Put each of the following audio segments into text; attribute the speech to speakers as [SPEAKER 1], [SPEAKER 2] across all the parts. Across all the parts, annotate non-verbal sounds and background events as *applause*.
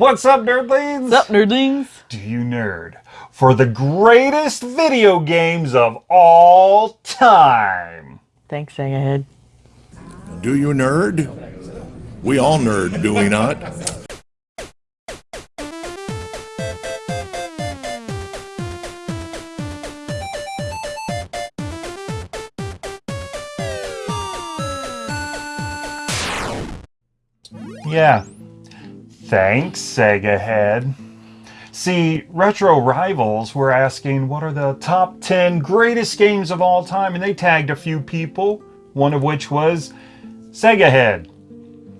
[SPEAKER 1] What's up, nerdlings?
[SPEAKER 2] What's up, nerdlings?
[SPEAKER 1] Do you nerd for the greatest video games of all time?
[SPEAKER 2] Thanks, Egghead.
[SPEAKER 3] Do you nerd? We all nerd, do we not?
[SPEAKER 1] Yeah. Thanks, Sega Head. See, Retro Rivals were asking what are the top 10 greatest games of all time, and they tagged a few people, one of which was Sega Head.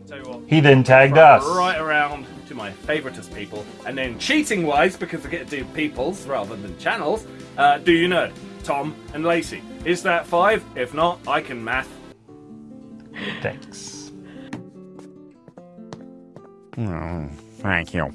[SPEAKER 4] What,
[SPEAKER 1] He then tagged us.
[SPEAKER 4] right around to my favoritist people, and then cheating wise, because I get to do peoples rather than channels, uh, do you know Tom and Lacey? Is that five? If not, I can math.
[SPEAKER 1] Thanks.
[SPEAKER 5] Thank you.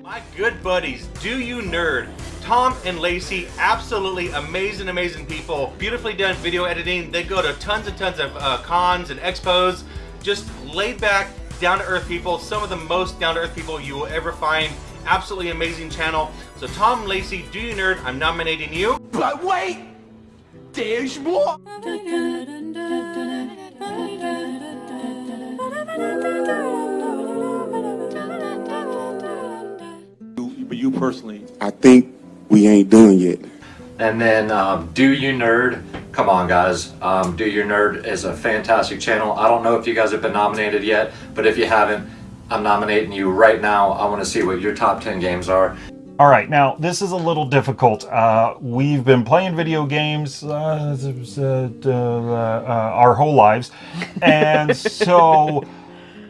[SPEAKER 6] My good buddies, Do You Nerd, Tom and Lacey, absolutely amazing, amazing people. Beautifully done video editing. They go to tons and tons of uh, cons and expos. Just laid back, down to earth people. Some of the most down to earth people you will ever find. Absolutely amazing channel. So Tom and Lacey, Do You Nerd, I'm nominating you.
[SPEAKER 7] But wait! There's more!
[SPEAKER 8] But you personally,
[SPEAKER 9] I think we ain't done yet.
[SPEAKER 10] And then um, Do You Nerd, come on guys, um, Do You Nerd is a fantastic channel. I don't know if you guys have been nominated yet, but if you haven't, I'm nominating you right now. I want to see what your top 10 games are.
[SPEAKER 1] All right, now this is a little difficult. Uh, we've been playing video games uh, uh, uh, our whole lives, and *laughs* so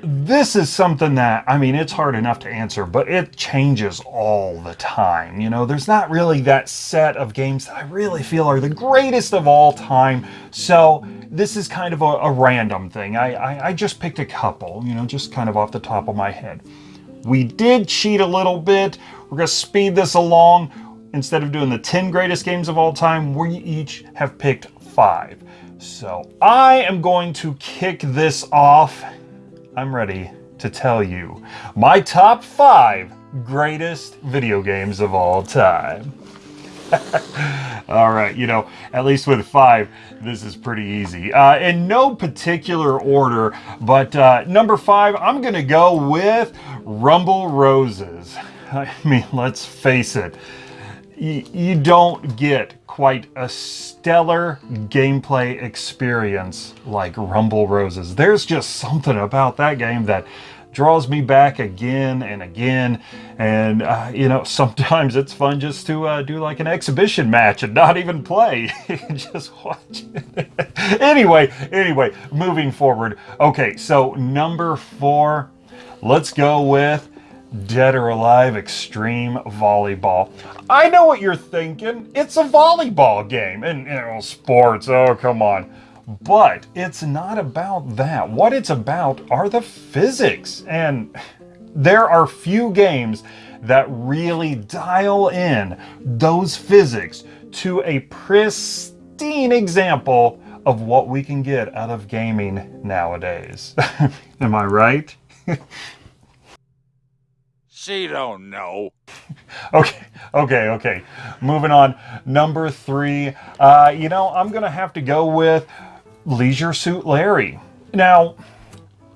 [SPEAKER 1] this is something that I mean it's hard enough to answer, but it changes all the time. You know, there's not really that set of games that I really feel are the greatest of all time. So this is kind of a, a random thing. I, I I just picked a couple. You know, just kind of off the top of my head. We did cheat a little bit. We're going to speed this along. Instead of doing the 10 greatest games of all time, we each have picked five. So I am going to kick this off. I'm ready to tell you my top five greatest video games of all time. *laughs* all right, you know, at least with five, this is pretty easy. Uh, in no particular order, but uh, number five, I'm going to go with Rumble Roses. *laughs* I mean, let's face it, you, don't get quite a stellar gameplay experience like Rumble Roses. There's just something about that game that draws me back again and again. And uh, you know sometimes it's fun just to uh, do like an exhibition match and not even play *laughs* just watch it. *laughs* Anyway anyway moving forward. Okay so number four let's go with Dead or Alive Extreme Volleyball. I know what you're thinking. It's a volleyball game. And, you know, sports, oh, come on. But it's not about that. What it's about are the physics. And there are few games that really dial in those physics to a pristine example of what we can get out of gaming nowadays. *laughs* Am I right? *laughs*
[SPEAKER 5] She don't know. *laughs*
[SPEAKER 1] Okay, okay, okay. Moving on. Number three, uh, you know, I'm going to have to go with Leisure Suit Larry. Now,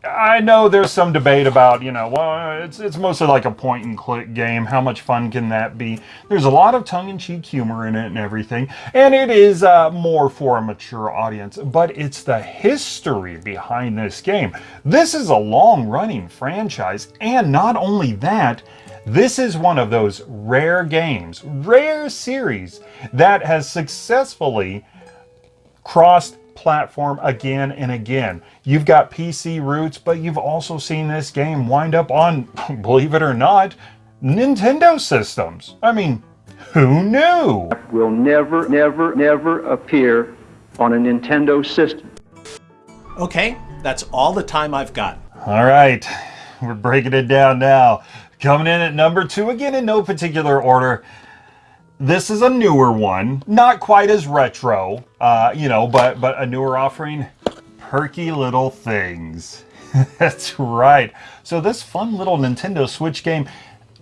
[SPEAKER 1] I know there's some debate about, you know, well, it's, it's mostly like a point and click game. How much fun can that be? There's a lot of tongue in cheek humor in it and everything. And it is uh, more for a mature audience, but it's the history behind this game. This is a long running franchise. And not only that, this is one of those rare games, rare series that has successfully crossed platform again and again. You've got PC roots, but you've also seen this game wind up on, *laughs* believe it or not, Nintendo systems. I mean, who knew?
[SPEAKER 11] Will never, never, never appear on a Nintendo system.
[SPEAKER 12] Okay, that's all the time I've got.
[SPEAKER 1] All right, we're breaking it down now. Coming in at number two, again in no particular order. This is a newer one, not quite as retro, uh, you know, but but a newer offering. Perky Little Things. *laughs* That's right. So this fun little Nintendo Switch game,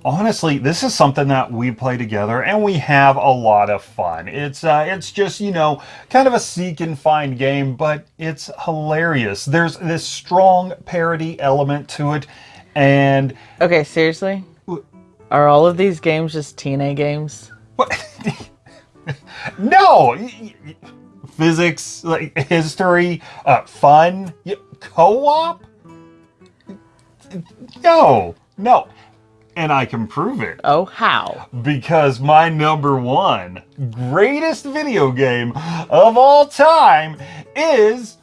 [SPEAKER 1] honestly, this is something that we play together and we have a lot of fun. It's uh, it's just, you know, kind of a seek and find game, but it's hilarious. There's this strong parody element to it and
[SPEAKER 2] Okay, seriously? Are all of these games just TNA games? *laughs*
[SPEAKER 1] no, y- y- physics, like history, uh, fun, co-op. No, no, and I can prove it.
[SPEAKER 2] Oh, how?
[SPEAKER 1] Because my number one greatest video game of all time is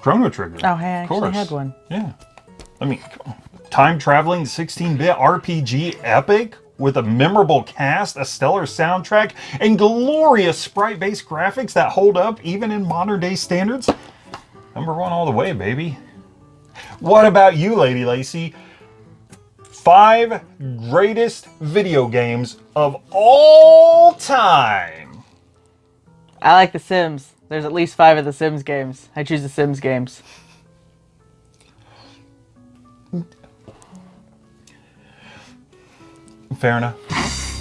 [SPEAKER 1] Chrono Trigger.
[SPEAKER 2] Oh, hey, I
[SPEAKER 1] Of
[SPEAKER 2] actually
[SPEAKER 1] course.
[SPEAKER 2] had one.
[SPEAKER 1] Yeah. I mean, time traveling 16 bit RPG epic with a memorable cast, a stellar soundtrack, and glorious sprite based graphics that hold up even in modern day standards. Number one all the way, baby. What about you, Lady Lacey? Five greatest video games of all time.
[SPEAKER 2] I like The Sims. There's at least five of The Sims games. I choose The Sims games.
[SPEAKER 1] Fair enough.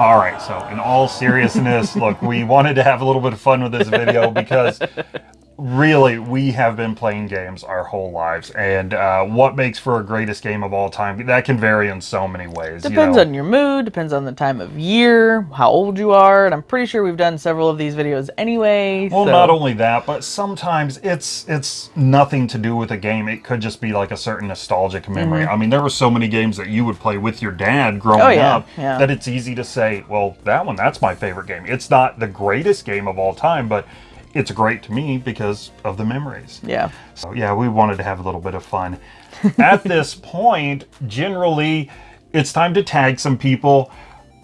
[SPEAKER 1] All right, so in all seriousness, look, we wanted to have a little bit of fun with this video because really we have been playing games our whole lives, and uh, what makes for a greatest game of all time that can vary in so many ways. you
[SPEAKER 2] Depends
[SPEAKER 1] know.
[SPEAKER 2] on your mood, depends on the time of year, how old you are, and I'm pretty sure we've done several of these videos anyway.
[SPEAKER 1] Well,
[SPEAKER 2] so-
[SPEAKER 1] not only that, but sometimes it's it's nothing to do with a game. It could just be like a certain nostalgic memory.
[SPEAKER 2] Mhm.
[SPEAKER 1] I mean, there were so many games that you would play with your dad growing
[SPEAKER 2] Oh, yeah,
[SPEAKER 1] up
[SPEAKER 2] yeah.
[SPEAKER 1] that it's easy to say, well, that one, that's my favorite game. It's not the greatest game of all time, but it's great to me because of the memories.
[SPEAKER 2] Yeah.
[SPEAKER 1] So yeah, we wanted to have a little bit of fun. *laughs* At this point, generally, it's time to tag some people.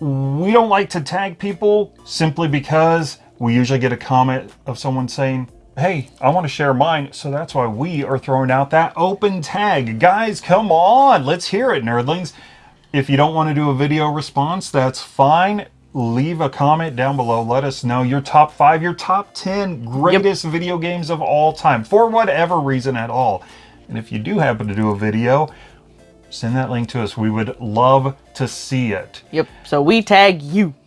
[SPEAKER 1] We don't like to tag people simply because we usually get a comment of someone saying, Hey, I want to share mine. So that's why we are throwing out that open tag. Guys, come on. Let's hear it, nerdlings. If you don't want to do a video response, that's fine. Leave a comment down below. Let us know your top five, your top 10 greatest video games of all time for whatever reason at all. And if you do happen to do a video, send that link to us. We would love to see it.
[SPEAKER 2] Yep. So we tag you. *laughs*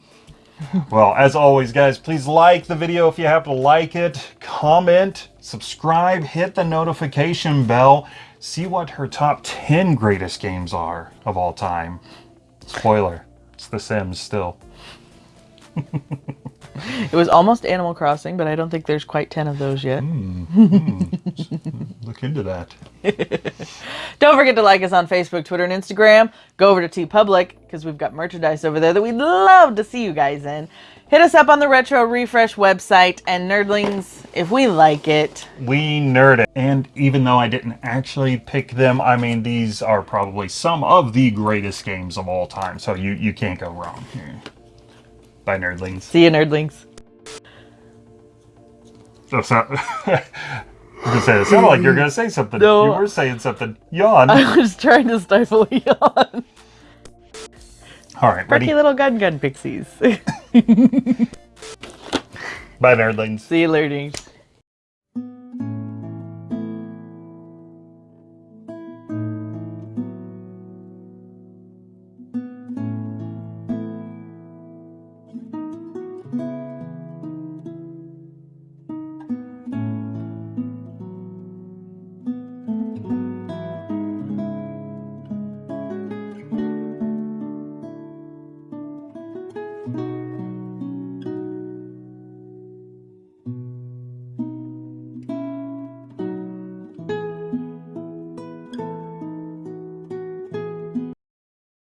[SPEAKER 1] Well, as always, guys, please like the video if you happen to like it. Comment, subscribe, hit the notification bell. See what her top 10 greatest games are of all time. Spoiler, it's The Sims still.
[SPEAKER 2] It was almost Animal Crossing, but I don't think there's quite 10 of those yet. Hmm, hmm.
[SPEAKER 1] Look into that. *laughs*
[SPEAKER 2] Don't forget to like us on Facebook, Twitter, and Instagram. Go over to TeePublic because we've got merchandise over there that we'd love to see you guys in. Hit us up on the Retro Refresh website and Nerdlings if we like it.
[SPEAKER 1] We nerd it. And even though I didn't actually pick them, I mean, these are probably some of the greatest games of all time. So you, you can't go wrong here. Bye, nerdlings.
[SPEAKER 2] See *laughs* you, Nerdlings.
[SPEAKER 1] So, so, I was gonna say, it sounded like you're gonna say something.
[SPEAKER 2] No.
[SPEAKER 1] You were saying something. Yawn.
[SPEAKER 2] I was trying to stifle a yawn.
[SPEAKER 1] All right, ready?
[SPEAKER 2] Perky little gun gun pixies. *laughs*
[SPEAKER 1] Bye, nerdlings.
[SPEAKER 2] See you, Nerdlings.